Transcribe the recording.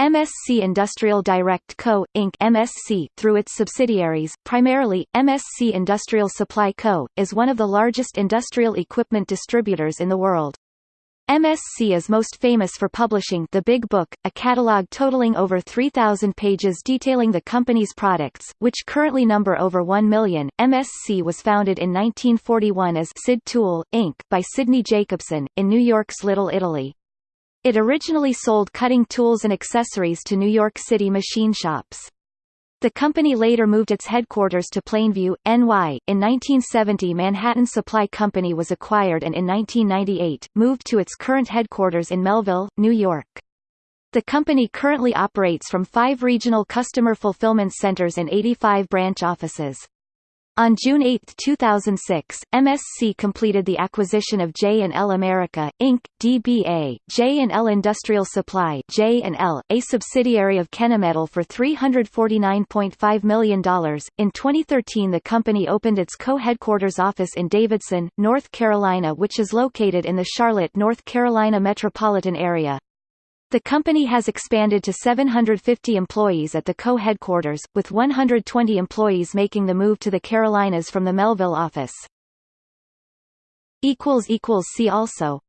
MSC Industrial Direct Co., Inc. MSC, through its subsidiaries, primarily, MSC Industrial Supply Co., is one of the largest industrial equipment distributors in the world. MSC is most famous for publishing The Big Book, a catalog totaling over 3,000 pages detailing the company's products, which currently number over 1 million. MSC was founded in 1941 as Sid Tool, Inc. by Sidney Jacobson, in New York's Little Italy. It originally sold cutting tools and accessories to New York City machine shops. The company later moved its headquarters to Plainview, NY. In 1970 Manhattan Supply Company was acquired and in 1998, moved to its current headquarters in Melville, New York. The company currently operates from five regional customer fulfillment centers and 85 branch offices. On June 8, 2006, MSC completed the acquisition of J&L America, Inc., DBA, J&L Industrial Supply J&L, a subsidiary of Kennametal for $349.5 million. In 2013 the company opened its co-headquarters office in Davidson, North Carolina which is located in the Charlotte, North Carolina metropolitan area. The company has expanded to 750 employees at the co-headquarters, with 120 employees making the move to the Carolinas from the Melville office. See also